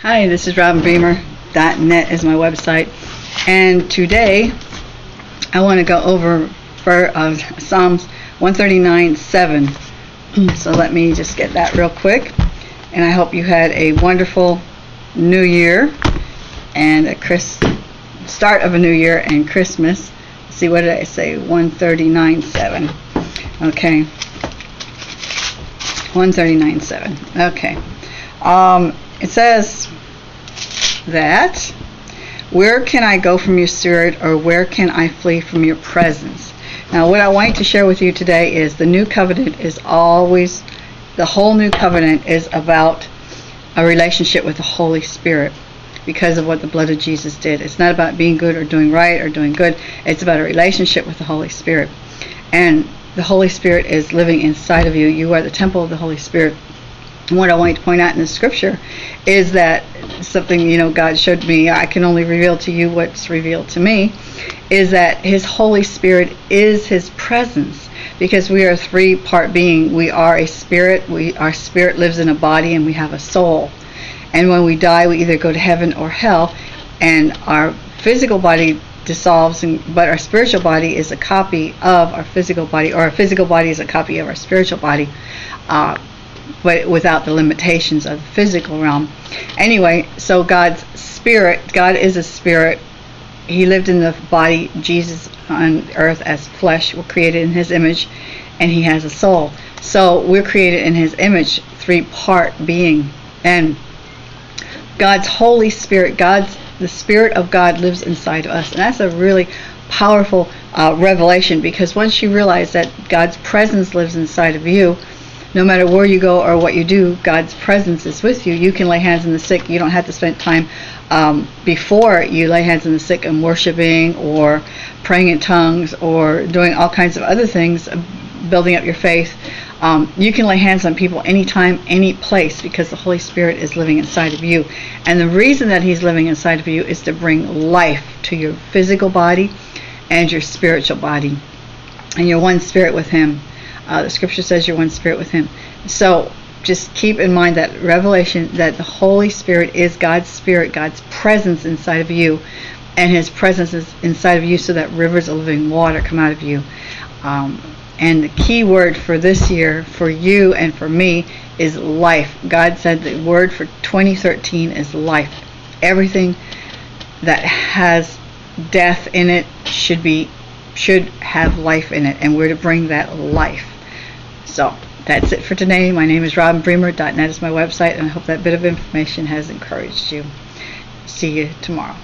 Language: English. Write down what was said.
Hi, this is robin RobinBremer.net is my website, and today I want to go over for uh, Psalms 139:7. so let me just get that real quick, and I hope you had a wonderful New Year and a Chris start of a New Year and Christmas. See what did I say? 139:7. Okay. 139.7. Okay. Um, it says that where can I go from your spirit or where can I flee from your presence? Now, what I want to share with you today is the new covenant is always, the whole new covenant is about a relationship with the Holy Spirit because of what the blood of Jesus did. It's not about being good or doing right or doing good. It's about a relationship with the Holy Spirit. And the Holy Spirit is living inside of you. You are the temple of the Holy Spirit. What I want to point out in the scripture is that something, you know, God showed me, I can only reveal to you what's revealed to me, is that His Holy Spirit is His presence. Because we are a three part being. We are a spirit, we our spirit lives in a body and we have a soul. And when we die we either go to heaven or hell and our physical body dissolves and, but our spiritual body is a copy of our physical body or our physical body is a copy of our spiritual body uh, but without the limitations of the physical realm. Anyway so god's spirit god is a spirit. He lived in the body jesus on earth as flesh were created in his image and he has a soul. So we're created in his image three part being. And god's holy spirit god's the Spirit of God lives inside of us. And that's a really powerful uh, revelation because once you realize that God's presence lives inside of you, no matter where you go or what you do, God's presence is with you. You can lay hands on the sick. You don't have to spend time um, before you lay hands on the sick and worshiping or praying in tongues or doing all kinds of other things, building up your faith. Um, you can lay hands on people anytime, any place, because the Holy Spirit is living inside of you. And the reason that He's living inside of you is to bring life to your physical body and your spiritual body. And you're one spirit with Him. Uh, the scripture says you're one spirit with Him. So just keep in mind that revelation that the Holy Spirit is God's Spirit, God's presence inside of you. And His presence is inside of you so that rivers of living water come out of you. Um, and the key word for this year, for you and for me, is life. God said the word for 2013 is life. Everything that has death in it should be should have life in it, and we're to bring that life. So that's it for today. My name is Robin RobinBremer.net is my website, and I hope that bit of information has encouraged you. See you tomorrow.